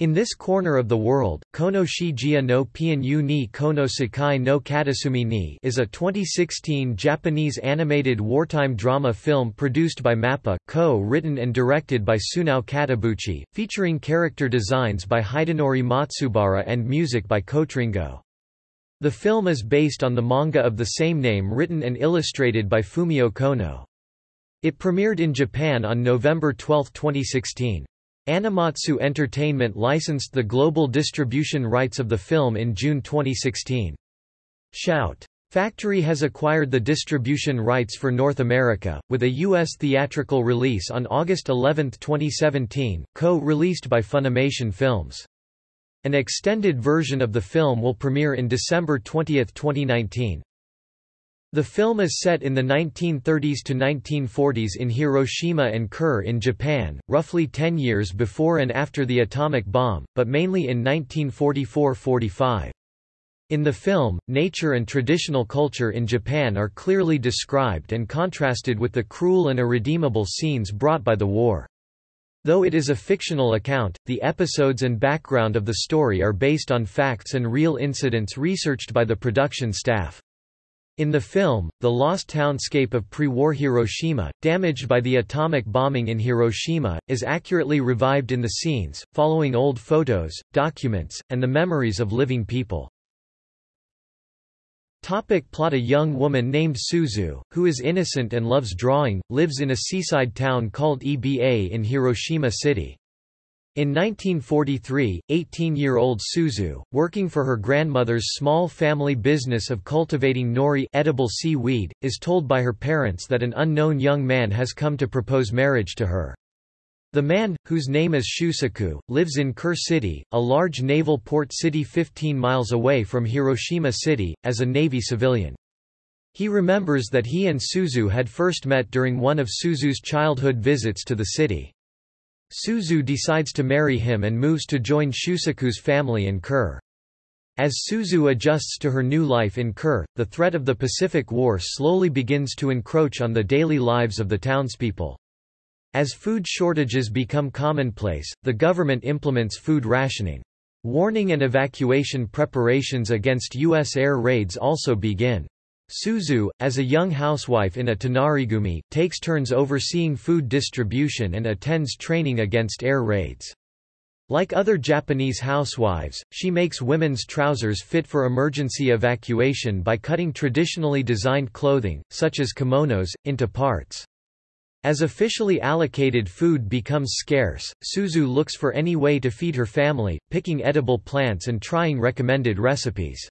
In this corner of the world, Kono Shijia no Pianyu ni Kono Sakai no Katasumi ni is a 2016 Japanese animated wartime drama film produced by MAPPA, co-written and directed by Sunao Katabuchi, featuring character designs by Hidenori Matsubara and music by Kotringo. The film is based on the manga of the same name written and illustrated by Fumiyo Kono. It premiered in Japan on November 12, 2016. Animatsu Entertainment licensed the global distribution rights of the film in June 2016. Shout! Factory has acquired the distribution rights for North America, with a U.S. theatrical release on August 11, 2017, co-released by Funimation Films. An extended version of the film will premiere in December 20, 2019. The film is set in the 1930s to 1940s in Hiroshima and Kure in Japan, roughly 10 years before and after the atomic bomb, but mainly in 1944–45. In the film, nature and traditional culture in Japan are clearly described and contrasted with the cruel and irredeemable scenes brought by the war. Though it is a fictional account, the episodes and background of the story are based on facts and real incidents researched by the production staff. In the film, the lost townscape of pre-war Hiroshima, damaged by the atomic bombing in Hiroshima, is accurately revived in the scenes, following old photos, documents, and the memories of living people. Topic plot A young woman named Suzu, who is innocent and loves drawing, lives in a seaside town called Eba in Hiroshima City. In 1943, 18-year-old Suzu, working for her grandmother's small family business of cultivating nori edible seaweed, is told by her parents that an unknown young man has come to propose marriage to her. The man, whose name is Shusaku, lives in Kure City, a large naval port city 15 miles away from Hiroshima City, as a Navy civilian. He remembers that he and Suzu had first met during one of Suzu's childhood visits to the city. Suzu decides to marry him and moves to join Shusaku's family in Kure. As Suzu adjusts to her new life in Kure, the threat of the Pacific War slowly begins to encroach on the daily lives of the townspeople. As food shortages become commonplace, the government implements food rationing. Warning and evacuation preparations against U.S. air raids also begin. Suzu, as a young housewife in a Tonarigumi, takes turns overseeing food distribution and attends training against air raids. Like other Japanese housewives, she makes women's trousers fit for emergency evacuation by cutting traditionally designed clothing, such as kimonos, into parts. As officially allocated food becomes scarce, Suzu looks for any way to feed her family, picking edible plants and trying recommended recipes.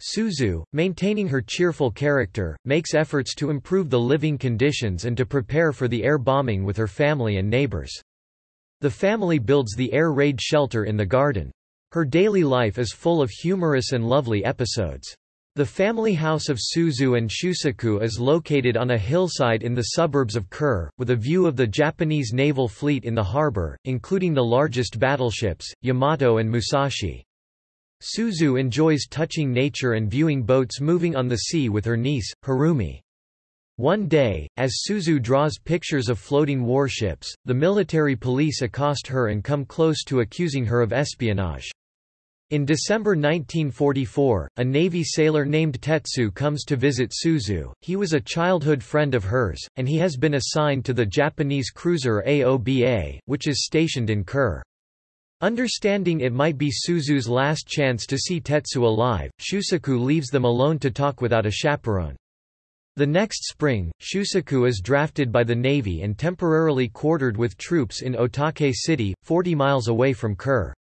Suzu, maintaining her cheerful character, makes efforts to improve the living conditions and to prepare for the air bombing with her family and neighbors. The family builds the air raid shelter in the garden. Her daily life is full of humorous and lovely episodes. The family house of Suzu and Shusaku is located on a hillside in the suburbs of Kure, with a view of the Japanese naval fleet in the harbor, including the largest battleships, Yamato and Musashi. Suzu enjoys touching nature and viewing boats moving on the sea with her niece, Harumi. One day, as Suzu draws pictures of floating warships, the military police accost her and come close to accusing her of espionage. In December 1944, a Navy sailor named Tetsu comes to visit Suzu. He was a childhood friend of hers, and he has been assigned to the Japanese cruiser Aoba, which is stationed in Kure. Understanding it might be Suzu's last chance to see Tetsu alive, Shusaku leaves them alone to talk without a chaperone. The next spring, Shusaku is drafted by the Navy and temporarily quartered with troops in Otake City, 40 miles away from Kure.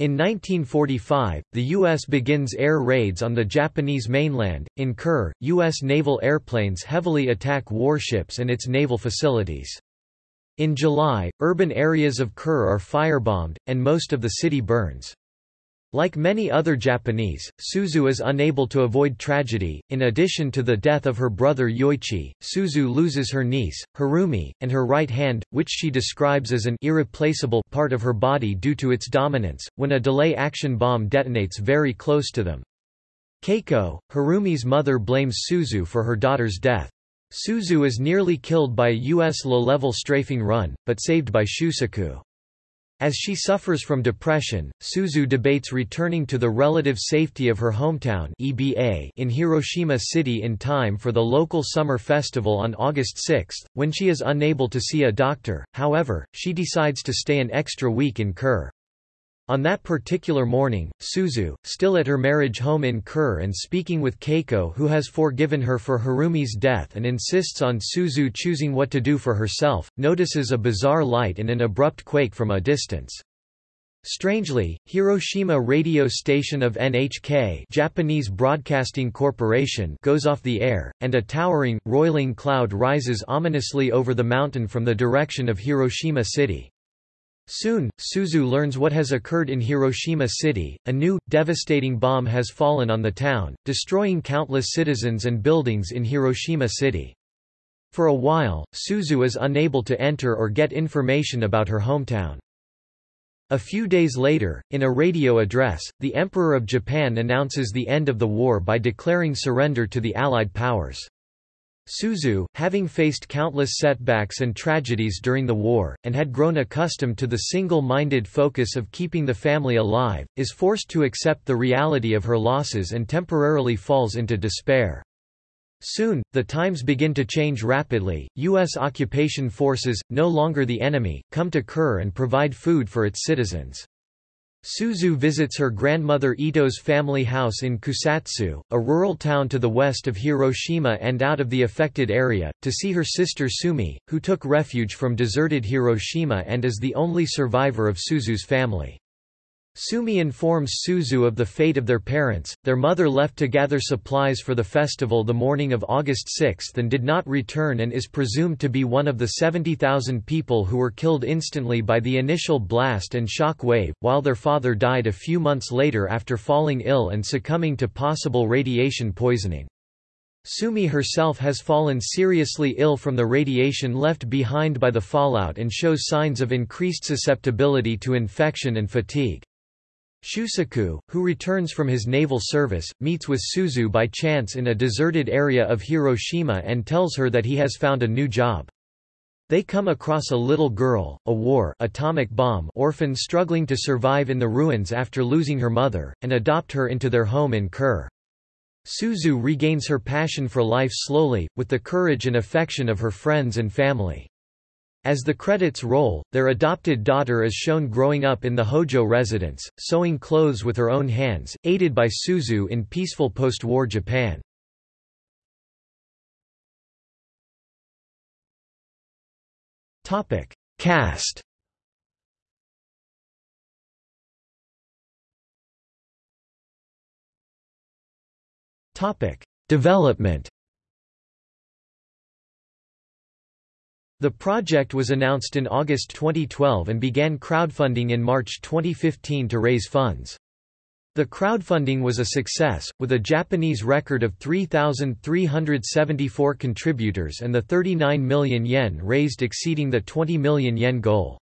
In 1945, the U.S. begins air raids on the Japanese mainland. In Kure, U.S. naval airplanes heavily attack warships and its naval facilities. In July, urban areas of Kure are firebombed, and most of the city burns. Like many other Japanese, Suzu is unable to avoid tragedy. In addition to the death of her brother Yoichi, Suzu loses her niece, Harumi, and her right hand, which she describes as an irreplaceable part of her body due to its dominance, when a delay action bomb detonates very close to them. Keiko, Harumi's mother blames Suzu for her daughter's death. Suzu is nearly killed by a U.S. low-level strafing run, but saved by Shusaku. As she suffers from depression, Suzu debates returning to the relative safety of her hometown EBA in Hiroshima City in time for the local summer festival on August 6. When she is unable to see a doctor, however, she decides to stay an extra week in Kure. On that particular morning, Suzu, still at her marriage home in Kure and speaking with Keiko who has forgiven her for Harumi's death and insists on Suzu choosing what to do for herself, notices a bizarre light and an abrupt quake from a distance. Strangely, Hiroshima radio station of NHK Japanese Broadcasting Corporation goes off the air, and a towering, roiling cloud rises ominously over the mountain from the direction of Hiroshima City. Soon, Suzu learns what has occurred in Hiroshima City, a new, devastating bomb has fallen on the town, destroying countless citizens and buildings in Hiroshima City. For a while, Suzu is unable to enter or get information about her hometown. A few days later, in a radio address, the Emperor of Japan announces the end of the war by declaring surrender to the Allied powers. Suzu, having faced countless setbacks and tragedies during the war, and had grown accustomed to the single-minded focus of keeping the family alive, is forced to accept the reality of her losses and temporarily falls into despair. Soon, the times begin to change rapidly. U.S. occupation forces, no longer the enemy, come to Kure and provide food for its citizens. Suzu visits her grandmother Ito's family house in Kusatsu, a rural town to the west of Hiroshima and out of the affected area, to see her sister Sumi, who took refuge from deserted Hiroshima and is the only survivor of Suzu's family. Sumi informs Suzu of the fate of their parents. Their mother left to gather supplies for the festival the morning of August 6 and did not return and is presumed to be one of the 70,000 people who were killed instantly by the initial blast and shock wave, while their father died a few months later after falling ill and succumbing to possible radiation poisoning. Sumi herself has fallen seriously ill from the radiation left behind by the fallout and shows signs of increased susceptibility to infection and fatigue. Shusaku, who returns from his naval service, meets with Suzu by chance in a deserted area of Hiroshima and tells her that he has found a new job. They come across a little girl, a war atomic bomb orphan struggling to survive in the ruins after losing her mother, and adopt her into their home in Kure. Suzu regains her passion for life slowly, with the courage and affection of her friends and family. As the credits roll, their adopted daughter is shown growing up in the Hojo residence, sewing clothes with her own hands, aided by Suzu in peaceful post-war Japan. Topic: Cast. Topic: Development. The project was announced in August 2012 and began crowdfunding in March 2015 to raise funds. The crowdfunding was a success, with a Japanese record of 3,374 contributors and the 39 million yen raised exceeding the 20 million yen goal.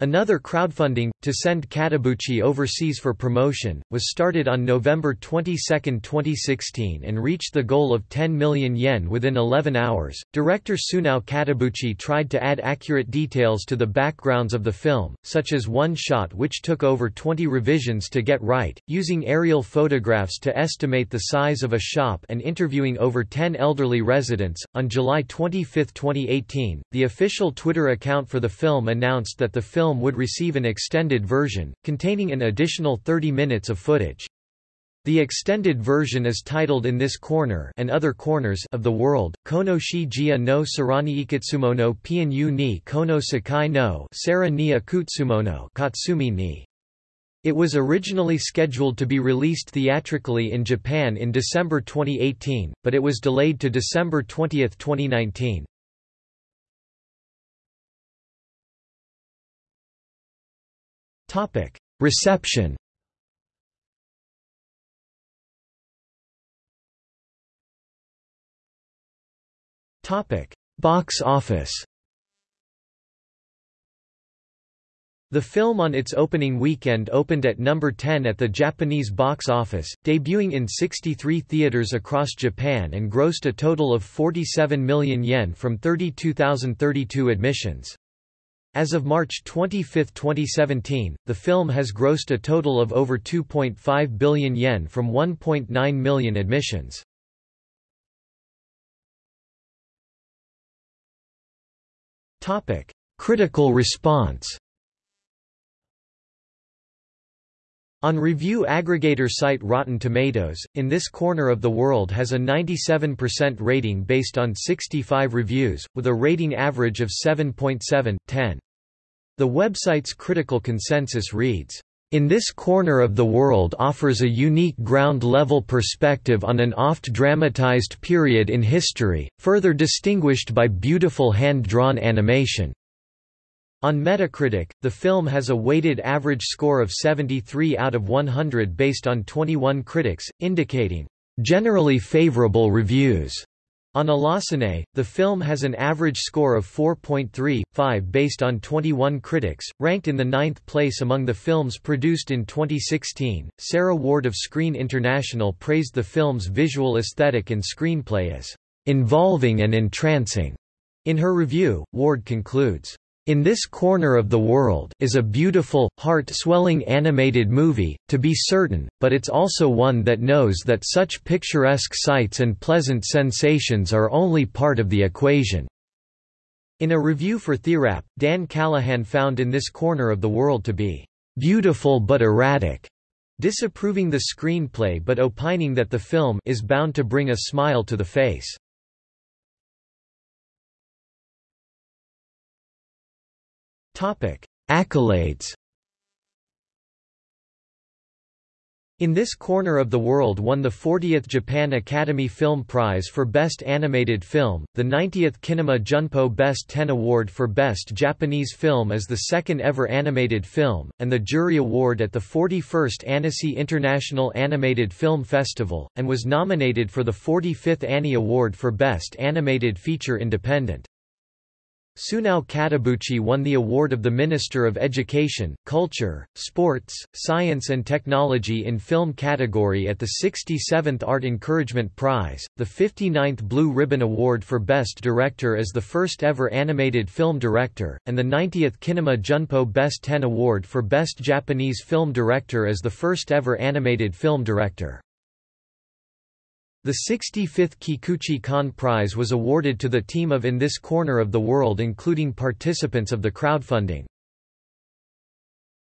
Another crowdfunding, to send Katabuchi overseas for promotion, was started on November 22, 2016 and reached the goal of 10 million yen within 11 hours. Director Sunao Katabuchi tried to add accurate details to the backgrounds of the film, such as one shot which took over 20 revisions to get right, using aerial photographs to estimate the size of a shop and interviewing over 10 elderly residents. On July 25, 2018, the official Twitter account for the film announced that the film film would receive an extended version, containing an additional 30 minutes of footage. The extended version is titled In This Corner and Other Corners of the World, Kono shi jia no sarani ikatsumono pianyu ni kono sakai no sara ni akutsumono katsumi ni. It was originally scheduled to be released theatrically in Japan in December 2018, but it was delayed to December 20, 2019. Topic: Reception. Topic: Box office. The film on its opening weekend opened at number 10 at the Japanese box office, debuting in 63 theaters across Japan and grossed a total of 47 million yen from 32,032 admissions. As of March 25, 2017, the film has grossed a total of over 2.5 billion yen from 1.9 million admissions. Topic: Critical response On review aggregator site Rotten Tomatoes, In This Corner of the World has a 97% rating based on 65 reviews, with a rating average of 7.7/10. The website's critical consensus reads, in this corner of the world offers a unique ground-level perspective on an oft-dramatized period in history, further distinguished by beautiful hand-drawn animation. On Metacritic, the film has a weighted average score of 73 out of 100 based on 21 critics, indicating generally favorable reviews. On Allociné, the film has an average score of 4.35 based on 21 critics, ranked in the ninth place among the films produced in 2016. Sarah Ward of Screen International praised the film's visual aesthetic and screenplay as involving and entrancing. In her review, Ward concludes, in This Corner of the World is a beautiful, heart-swelling animated movie, to be certain, but it's also one that knows that such picturesque sights and pleasant sensations are only part of the equation." In a review for TheWrap, Dan Callahan found In This Corner of the World to be "...beautiful but erratic." disapproving the screenplay but opining that the film is bound to bring a smile to the face. Accolades In This Corner of the World won the 40th Japan Academy Film Prize for Best Animated Film, the 90th Kinema Junpo Best 10 Award for Best Japanese Film as the second ever animated film, and the Jury Award at the 41st Annecy International Animated Film Festival, and was nominated for the 45th Annie Award for Best Animated Feature Independent. Sunao Katabuchi won the award of the Minister of Education, Culture, Sports, Science and Technology in Film category at the 67th Art Encouragement Prize, the 59th Blue Ribbon Award for Best Director as the first ever animated film director, and the 90th Kinema Junpo Best 10 Award for Best Japanese Film Director as the first ever animated film director. The 65th Kikuchi Kan Prize was awarded to the team of In This Corner of the World including participants of the crowdfunding